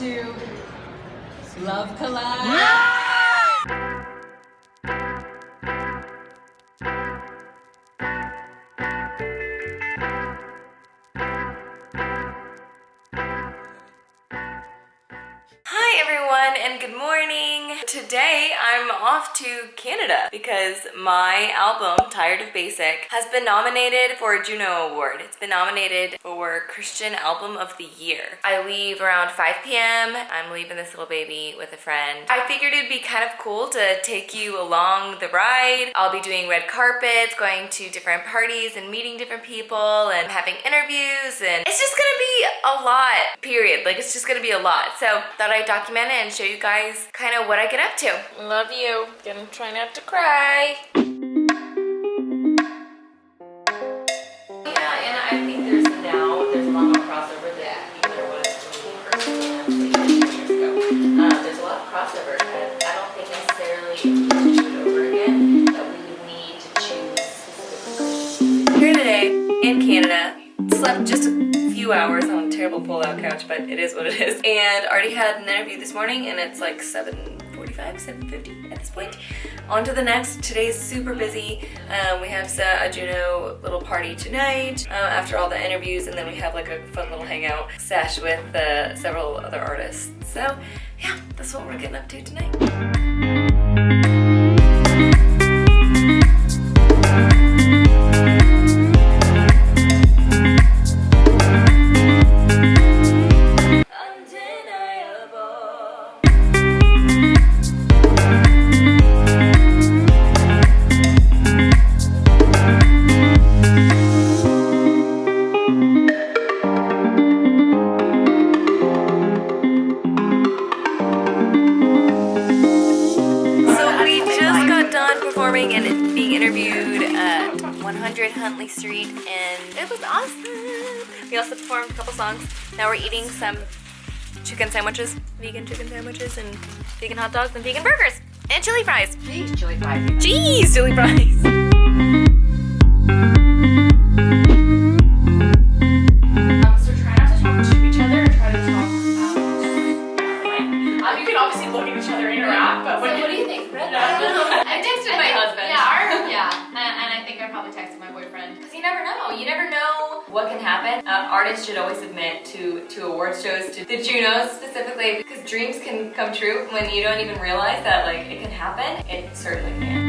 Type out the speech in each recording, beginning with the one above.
to Love Collide. Hi everyone and good morning. Today I'm off to Canada because my album Tired of Basic has been nominated for a Juno Award. It's been nominated for Christian Album of the Year. I leave around 5 p.m. I'm leaving this little baby with a friend. I figured it'd be kind of cool to take you along the ride. I'll be doing red carpets, going to different parties and meeting different people and having interviews and it's just gonna be a lot, period. Like it's just gonna be a lot. So thought I'd document it and show you guys kind of what I get up to. Love you. Gonna try not to cry. Yeah, and I think there's a lot more crossover than there was when we first began, like, years ago. Um, there's a lot of crossover. I don't think necessarily if we were to do it over again, that we would need to choose Here today in Canada, slept just a few hours on a terrible pull-out couch, but it is what it is. And already had an interview this morning and it's like 7.45, 7.50 at this point. On to the next. Today's super busy. Um, we have a Juno little party tonight uh, after all the interviews and then we have like a fun little hangout sesh with uh, several other artists. So yeah, that's what we're getting up to tonight. Now we're eating some chicken sandwiches, vegan chicken sandwiches and vegan hot dogs and vegan burgers and chili fries. Jeez, chili fries. Jeez, chili fries. Um, so try not to talk to each other and try to talk. Um, you can obviously look at each other and interact, but when you, what do you think, Brett? I texted my husband. Yeah, our, yeah, and, and I think I probably texted my boyfriend. Because you never know. You never know what can happen. Uh, artists should always submit to, to award shows, to the Junos specifically, because dreams can come true when you don't even realize that like it can happen. It certainly can.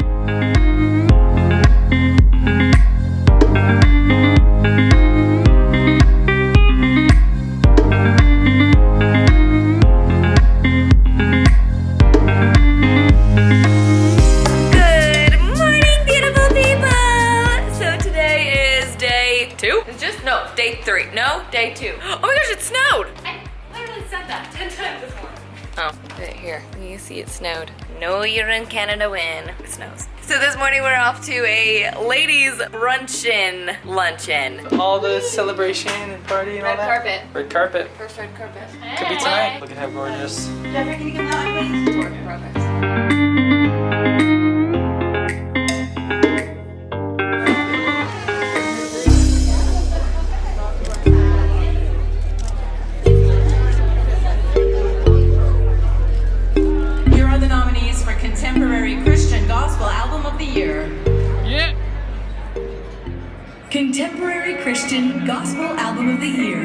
Literally said that 10 times this morning. Oh, right here. You see it snowed. No, you're in Canada when it snows. So this morning we're off to a ladies' brunchin' luncheon. all the celebration and party and all that? Red carpet. Red carpet. First red carpet. Could be tonight. Look at how gorgeous. Here Contemporary Christian Gospel Album of the Year.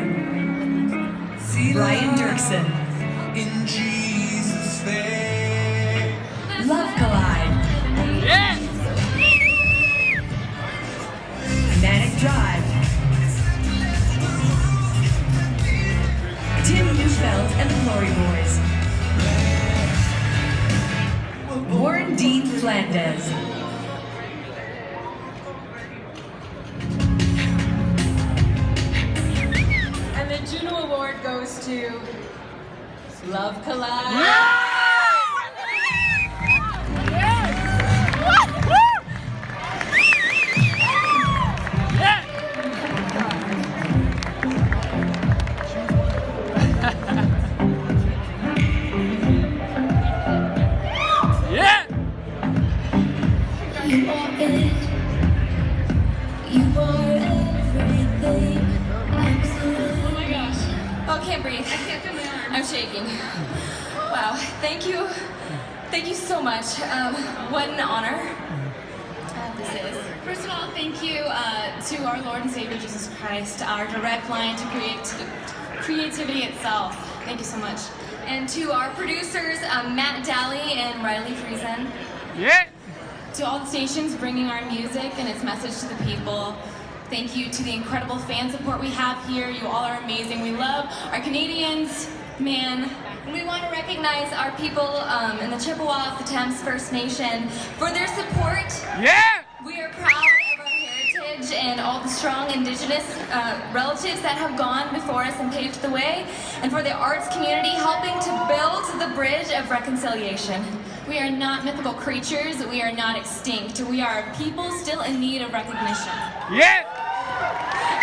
Brian Doerksen. In Jesus' name. Love Collide. Yeah. Manic Drive. Tim Neufeld and the Glory Boys. Warren Dean Flandez. To Love Collide. Yeah. Can't breathe. I can't feel my arm. I'm shaking. Wow, thank you. Thank you so much. Um, what an honor uh, this is. First of all, thank you uh, to our Lord and Savior Jesus Christ, our direct line to create creativity itself. Thank you so much. And to our producers, um, Matt Daly and Riley Friesen. Yeah. To all the stations bringing our music and its message to the people. Thank you to the incredible fan support we have here. You all are amazing. We love our Canadians, man. We want to recognize our people um, in the Chippewa of the Thames First Nation for their support. Yeah. We are proud of our heritage and all the strong indigenous uh, relatives that have gone before us and paved the way, and for the arts community helping to build the bridge of reconciliation. We are not mythical creatures. We are not extinct. We are people still in need of recognition. Yeah.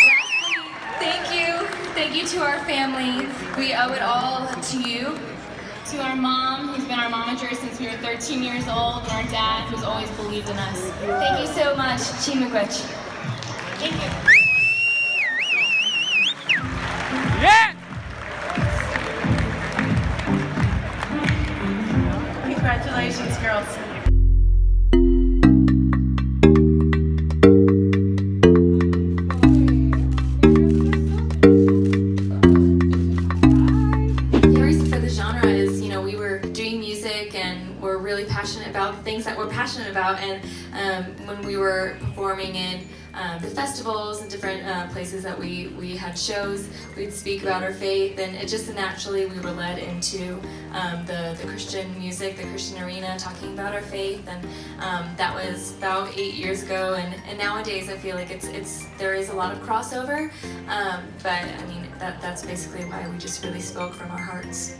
Lastly, thank you. Thank you to our family. We owe it all to you. To our mom, who's been our momager since we were 13 years old, and our dad, who's always believed in us. Thank you so much, Chi-miigwech. Thank you. Music and we're really passionate about things that we're passionate about. And um, when we were performing in um, the festivals and different uh, places that we, we had shows, we'd speak about our faith. And it just naturally we were led into um, the, the Christian music, the Christian arena, talking about our faith. And um, that was about eight years ago. And, and nowadays I feel like it's, it's, there is a lot of crossover. Um, but I mean, that, that's basically why we just really spoke from our hearts.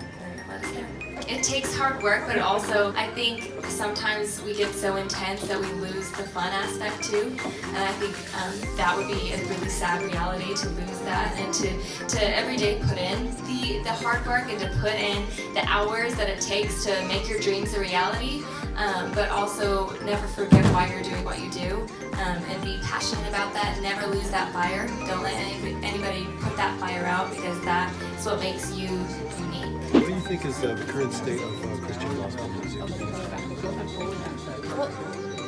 It takes hard work, but also I think sometimes we get so intense that we lose the fun aspect too. And I think um, that would be a really sad reality to lose that and to, to every day put in the, the hard work and to put in the hours that it takes to make your dreams a reality. Um, but also never forget why you're doing what you do um, and be passionate about that. Never lose that fire. Don't let anybody put that fire out because that is what makes you think is the current state of uh, Christian gospel music? Well,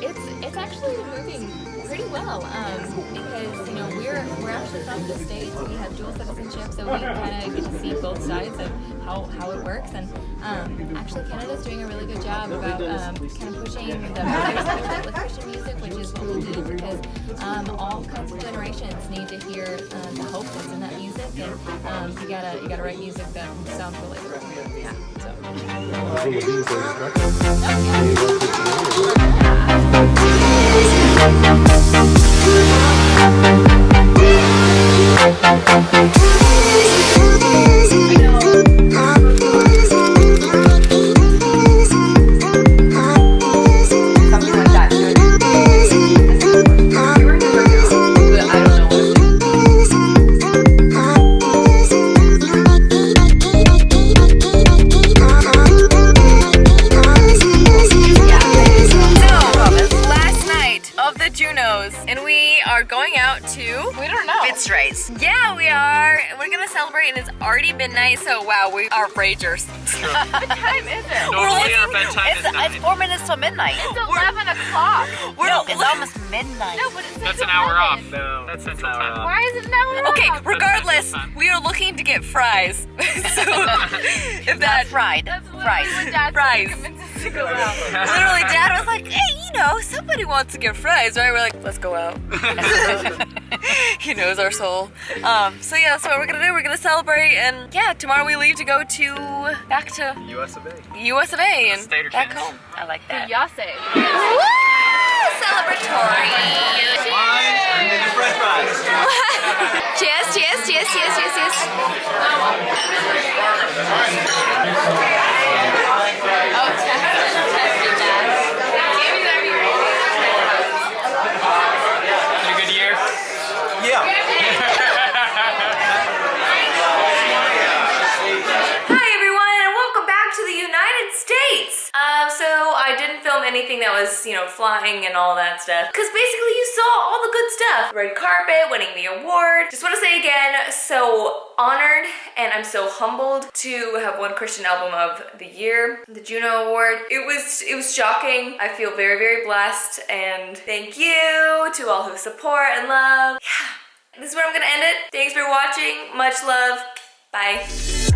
it's it's actually moving pretty well um, because you know we're we're actually from the states. We have dual citizenship, so we kind of get to see both sides of how, how it works. And um, actually, Canada's doing a really good job about um, kind of pushing the with Christian music, which is what we need because um, all kinds of generations need to hear uh, the hope that's in that music, and um, you gotta you gotta write music that sounds relatable. Can you We're gonna celebrate, and it's already midnight, so wow, we are ragers. what time is it? Normally our bedtime it's, is nine. it's four minutes till midnight. It's 11 o'clock. No, it's almost midnight. No, but it says That's an hour off. No, that's an hour off. Why is it an hour Okay, off? regardless, we are looking to get fries. so if that fried, That's literally what fries. Said to convince us to go out. Literally, Dad was like, "Hey, you know, somebody wants to get fries, right?" We're like, "Let's go out." he knows our soul. Um, so yeah, that's what we're gonna do. We're gonna celebrate, and yeah, tomorrow we leave to go to back to US of A. U.S. of A. and back chance? home. I like that. Yase. Woo! Celebratory. cheers, cheers, cheers, cheers, cheers, cheers. Had a good year? Hi everyone, and welcome back to the United States. Um, so I didn't film anything everything that was, you know, flying and all that stuff. Because basically you saw all the good stuff. Red carpet, winning the award. Just want to say again, so honored and I'm so humbled to have won Christian Album of the Year, the Juno Award. It was it was shocking. I feel very, very blessed and thank you to all who support and love. Yeah, this is where I'm gonna end it. Thanks for watching. Much love. Bye.